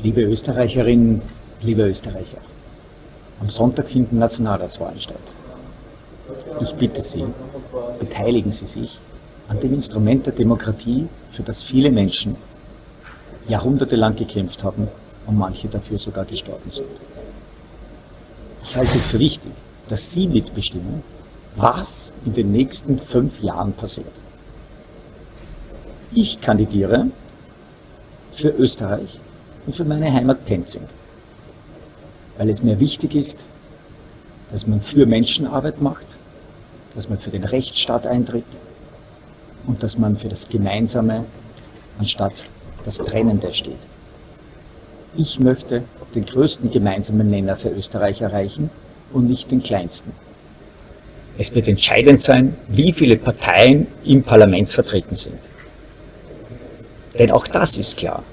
Liebe Österreicherinnen, liebe Österreicher, am Sonntag finden Nationalratswahlen statt. Ich bitte Sie, beteiligen Sie sich an dem Instrument der Demokratie, für das viele Menschen jahrhundertelang gekämpft haben und manche dafür sogar gestorben sind. Ich halte es für wichtig, dass Sie mitbestimmen, was in den nächsten fünf Jahren passiert. Ich kandidiere für Österreich und für meine Heimat Penzing, weil es mir wichtig ist, dass man für Menschenarbeit macht, dass man für den Rechtsstaat eintritt und dass man für das Gemeinsame anstatt das Trennende steht. Ich möchte den größten gemeinsamen Nenner für Österreich erreichen und nicht den kleinsten. Es wird entscheidend sein, wie viele Parteien im Parlament vertreten sind. Denn auch das ist klar.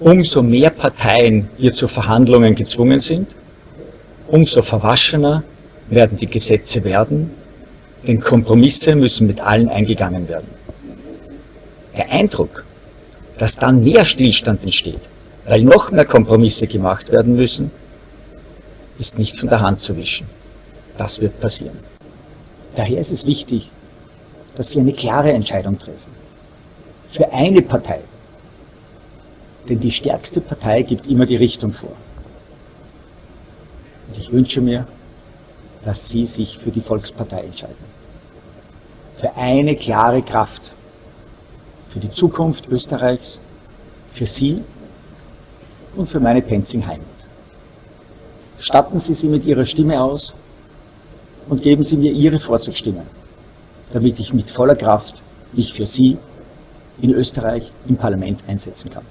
Umso mehr Parteien hier zu Verhandlungen gezwungen sind, umso verwaschener werden die Gesetze werden, denn Kompromisse müssen mit allen eingegangen werden. Der Eindruck, dass dann mehr Stillstand entsteht, weil noch mehr Kompromisse gemacht werden müssen, ist nicht von der Hand zu wischen. Das wird passieren. Daher ist es wichtig, dass Sie eine klare Entscheidung treffen. Für eine Partei. Denn die stärkste Partei gibt immer die Richtung vor. Und ich wünsche mir, dass Sie sich für die Volkspartei entscheiden. Für eine klare Kraft. Für die Zukunft Österreichs, für Sie und für meine Penzing Heimat. Statten Sie sie mit Ihrer Stimme aus und geben Sie mir Ihre Vorzugsstimme, damit ich mit voller Kraft mich für Sie in Österreich im Parlament einsetzen kann.